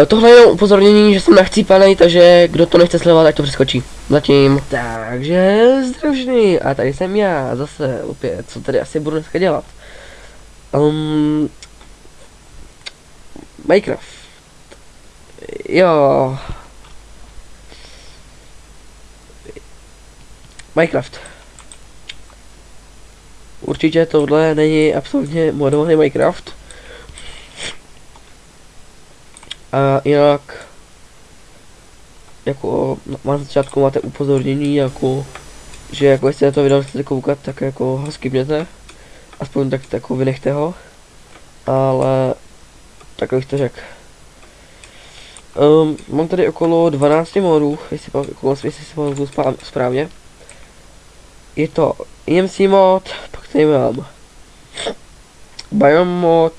Uh, tohle je upozornění, že jsem nachcípanej, takže kdo to nechce sledovat, ať to přeskočí. Zatím. Takže združný. A tady jsem já, zase opět, co tady asi budu dneska dělat. Um, Minecraft. Jo. Minecraft. Určitě tohle není absolutně modovaný Minecraft. A jinak jako na začátku máte upozornění jako že jako jestli na to video chcete koukat, tak jako ho skipněte. Aspoň tak jako vynechte ho. Ale tak bych to řekl. Um, mám tady okolo 12 modů, jestli, okolo, jestli si pamatuju správně. Je to EMC mod, pak tady mám Biome mod,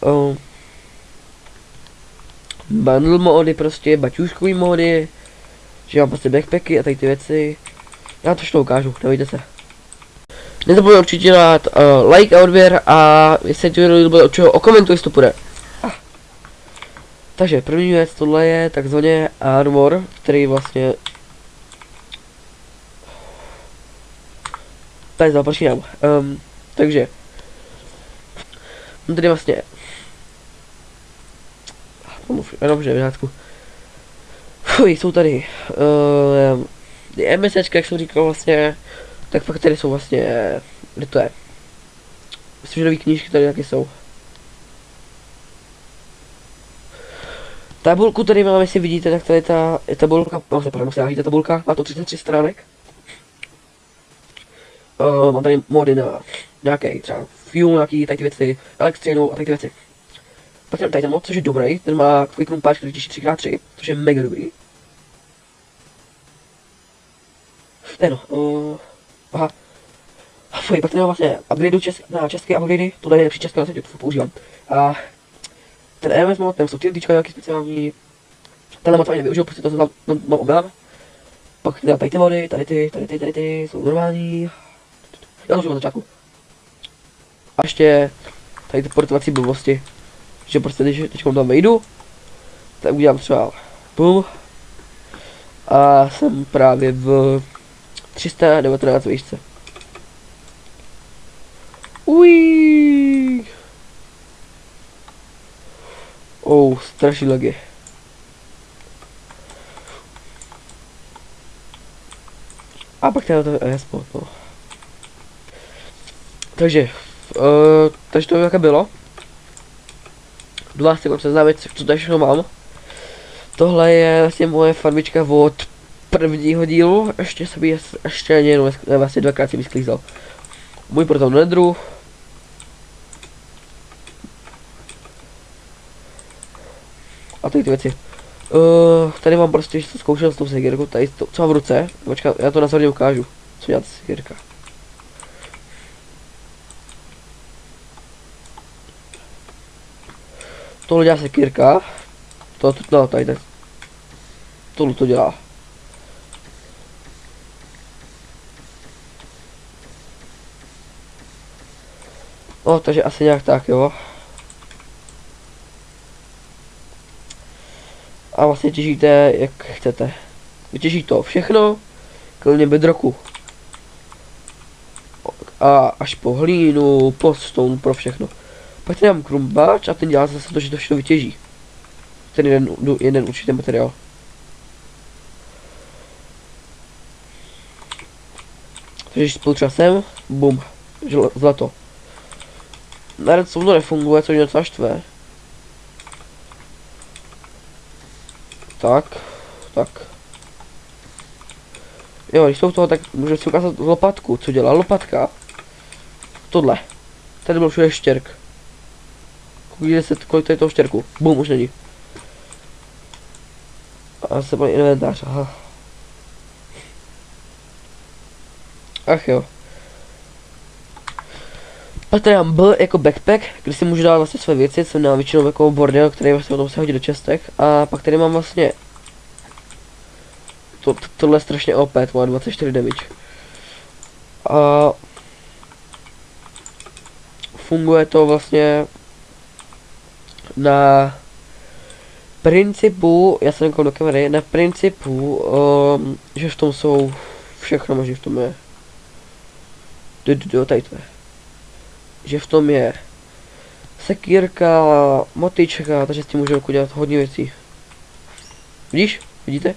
um, bundle mody prostě, baťůžkový mody, že mám prostě backpacky a tady ty věci. Já to všechno ukážu, nevíte se. Nezapomeň určitě dát uh, like a odběr a jestli ti video líbilo, určitě okomentuj, jestli to půjde. Ah. Takže první věc, tohle je takzvaně armor, který vlastně... Tady započínám. Um, takže... Tady vlastně Pomůž, dobře, v řádku. Fuj, jsou tady. Uh, ehm, MSčka, jak jsem říkal vlastně, tak pak tady jsou vlastně, kde to je? Myslím, že nový knížky tady taky jsou. Tabulku tady máme, jestli vidíte, tak tady ta je tabulka, no se pardon, se tabulka, má to 33 stránek. Uh, mám tady mody na nějaký třeba fuel, nějaký tady ty věci, elektřinu a tady ty věci. Pak tady ten mod, což je dobrý, ten má quick room patch, který těší 3x3, což je mega dobrý. Ne no, uh, aha. Fuj, pak tady mám vlastně upgradeu čes, na české upgradey, tohle je nejlepší české na světě, to používám. A ten EMS mod, ten jsou TNTčka nějaký speciální. Tenhle mod ani nevyužil, prostě to mám, mám, mám obělám. Pak teda tady ty mody, tady ty, tady ty, tady ty, jsou normální. Já to na začátku. A ještě tady ty portovací blbosti že prostě když teď tam vejdu, tak udělám třeba bum a jsem právě v 319 výšce. Ují. Oh, strašný lagy. A pak teda to je sport, no. Takže, uh, takže to jaké bylo do vás chci seznámit, co tady všechno mám. Tohle je vlastně moje farmička od prvního dílu, ještě jsem ji ještě jenom vlastně dvakrát jsem ji sklízel. Můj proton nedru. A tady ty věci. Uh, tady mám prostě, že zkoušel s tou sekirkou, tady to, co mám v ruce, počkat, já to na ukážu, co dělat sekirka. Tohle dělá sekírka. To, to, no, tady, tady. Tohle to dělá. No, takže asi nějak tak, jo. A vlastně těžíte, jak chcete. Vytěží to všechno, klidně bedroku. A až po hlínu, po stone, pro všechno. Pak tady mám krumpáč a ten dělá zase to, že to všechno vytěží. Ten jeden, jeden určitý materiál. Takže spolu třeba sem, bum, zlato. Na redstone to nefunguje, co mě docela štve. Tak, tak. Jo, když jsou toho, tak můžu si ukázat lopatku, co dělá lopatka. Tohle. Tady byl všude štěrk. Kolik, se, kolik je toho štěrku? Bum, už není. A se má inventář, aha. Ach jo. Pak tady mám B jako backpack, kde si můžu dát vlastně své věci, jsem na většinou jako bordel, který vlastně potom se hodí do čestek. A pak tady mám vlastně to, to, tohle je strašně OP, to má 24 damage. A funguje to vlastně na principu, já jsem do kamery, na principu, um, že v tom jsou všechno možné v tom je. Do, do, do, tady to je. Že v tom je sekírka, motička, takže s tím můžeme udělat hodně věcí. Vidíš? Vidíte?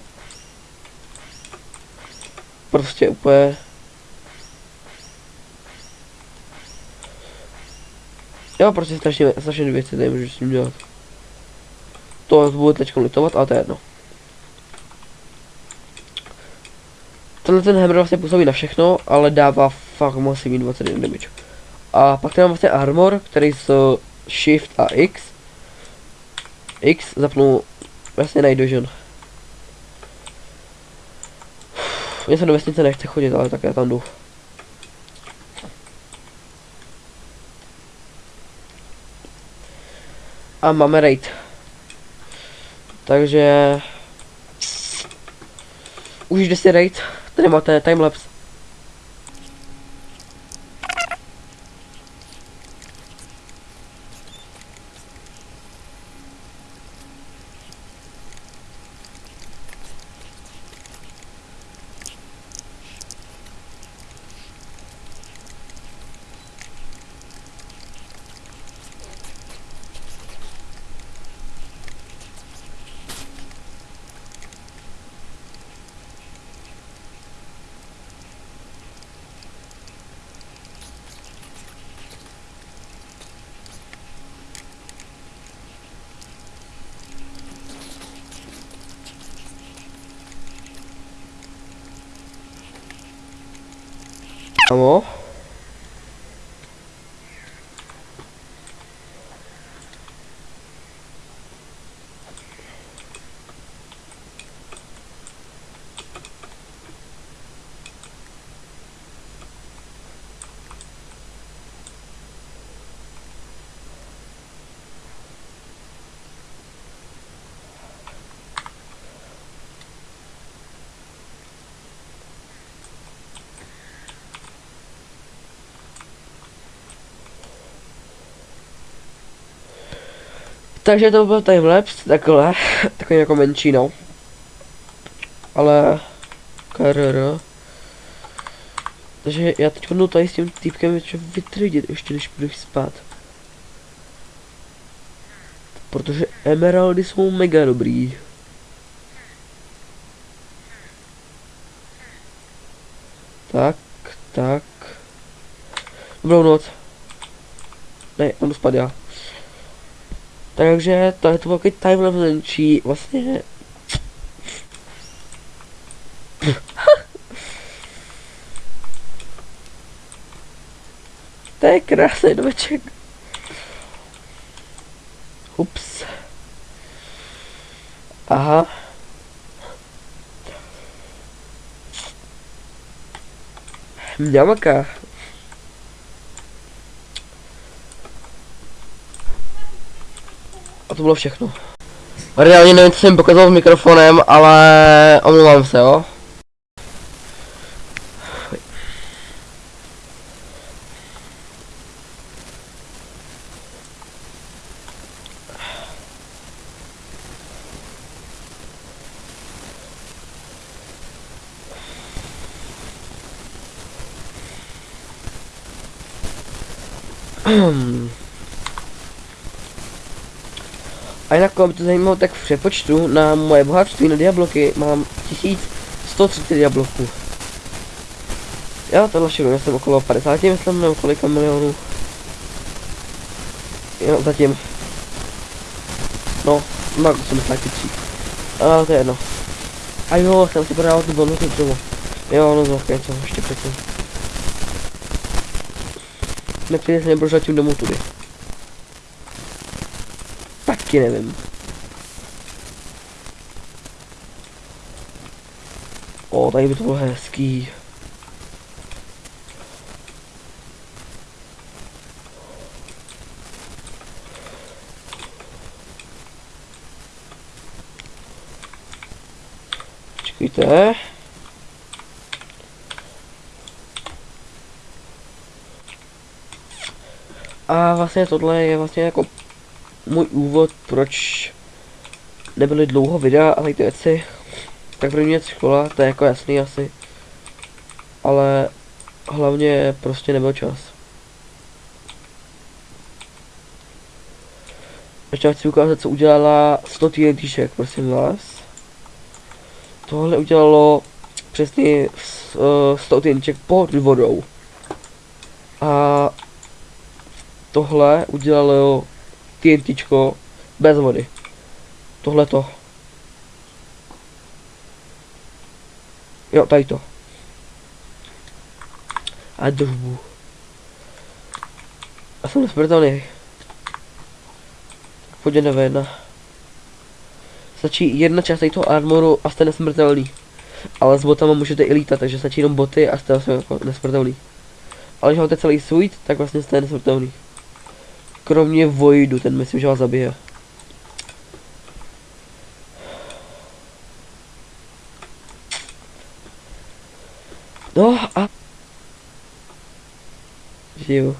Prostě úplně... Jo, prostě strašně, strašně věci nemůžu s ním dělat. To budu teď litovat, ale to je jedno. Tenhle ten hammer vlastně působí na všechno, ale dává fakt masivní 21 damage. A pak tady mám vlastně armor, který s shift a x. X zapnu vlastně night vision. Mně se do vesnice nechce chodit, ale tak já tam jdu. A máme raid. Takže... Užijte si raid, tady máte timelapse. домов Takže to byl timelapse, takhle, takový jako menší, no. Ale, krr. Takže já teď budu tady s tím týpkem něco vytrdit ještě, než budu spát. Protože emeraldy jsou mega dobrý. Tak, tak. Dobrou noc. Ne, on spad já. Takže to je to takový time menší, vlastně... to je krásný domeček. Ups. Aha. Mňamaka. To bylo všechno. Reálně nevím, co jsem pokazal s mikrofonem, ale omlouvám se, jo. Hmm. A jinak, aby to zajímalo, tak v přepočtu na moje bohatství na diabloky mám 1130 diabloků. Jo, tohle všechno, já jsem okolo 50, myslím, nebo kolika milionů. Jo, zatím. No, no, 83. A to je jedno. A jo, jsem si prodával tu bonusy třeba. Jo, no to něco, ještě předtím. Nepřijde se nebudu zatím domů tudy. Taky nevím. O, tady by to bylo hezký. Počkejte. A vlastně tohle je vlastně jako můj úvod, proč nebyly dlouho videa a ty věci. Tak první věc škola, to je jako jasný asi. Ale hlavně prostě nebyl čas. Ještě chci ukázat, co udělala 100 TNTček, prosím vás. Tohle udělalo přesně 100 TNTček pod vodou. A tohle udělalo TNTčko bez vody. Tohle to. Jo, tady to. A držbu. A jsem nesmrtelný. Pojďme jedna. Stačí jedna část toho armoru a jste nesmrtelný. Ale s botama můžete i lítat, takže stačí jenom boty a jste vlastně jako nesmrtelný. Ale když máte celý suit, tak vlastně jste nesmrtelný. Kromě Voidu, ten myslím, že vás zabije. No a... Žiju.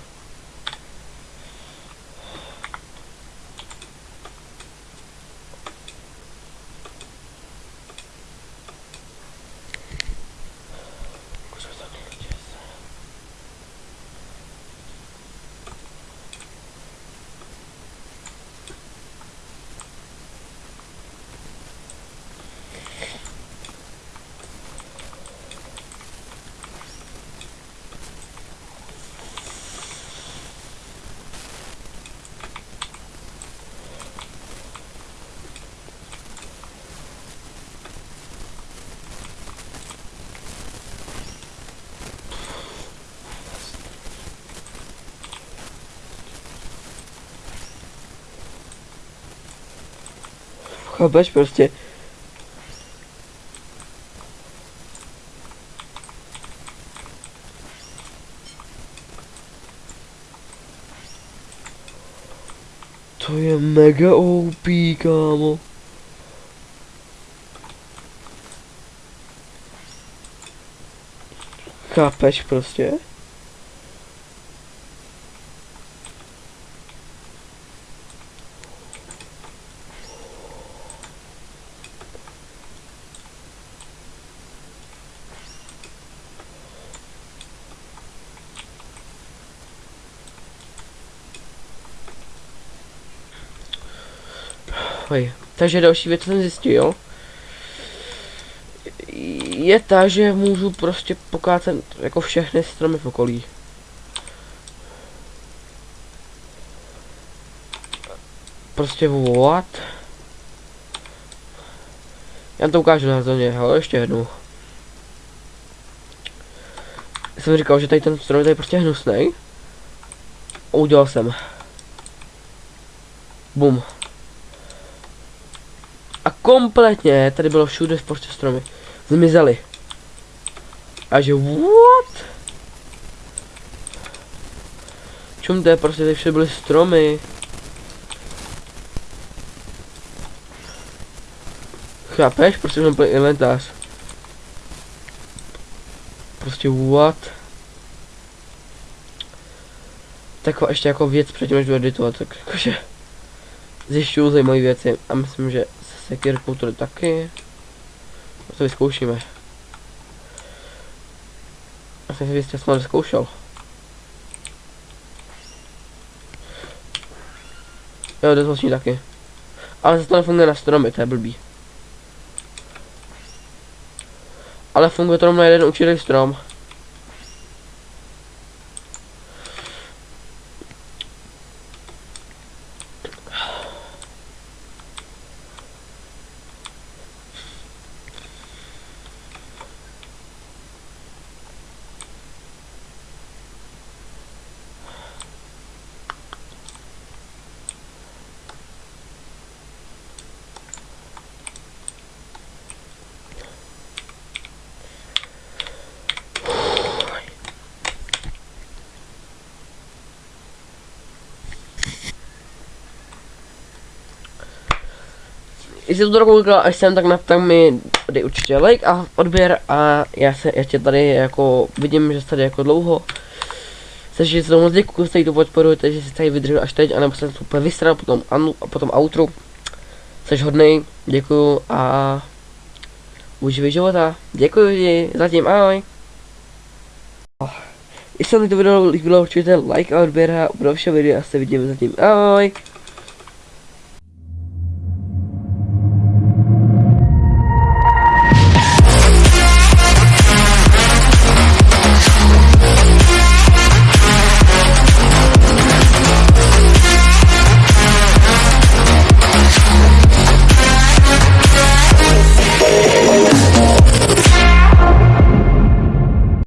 Chápeš prostě. To je mega OP, kámo. Chápeš prostě? Hej. Takže další věc jsem zjistil, je ta, že můžu prostě pokácet jako všechny stromy v okolí. Prostě what? Já to ukážu na zóně, ale ještě jednou. Jsem říkal, že tady ten strom je tady prostě hnusný. Udělal jsem. Bum. Kompletně tady bylo všude v prostě stromy. Zmizely. A že what? Čum to je prostě tady všude byly stromy. Chápeš? Prostě jsem plný inventář. Prostě what? Taková ještě jako věc předtím, než jdu editovat, tak jakože zjišťuju zajímavé věci a myslím, že sekirkou to taky. A to vyzkoušíme. Já jsem si jistě snad vyzkoušel. Jo, to vlastně taky. Ale zase to nefunguje na stromy, to je blbý. Ale funguje to na jeden určitý strom. Jestli to koukal až jsem, tak, na, tak mi dej určitě like a odběr a já se ještě tady jako vidím, že tady jako dlouho. Takže se moc děkuji, že to podporujete, že si tady vydržel až teď, anebo jsem úplně vystral potom, anu, a potom outro. Jsi hodnej, děkuju a uživej života. Děkuji ti, zatím ahoj. Jestli se vám to video líbilo, určitě like a odběr a u dalšího videa se vidíme zatím. Ahoj.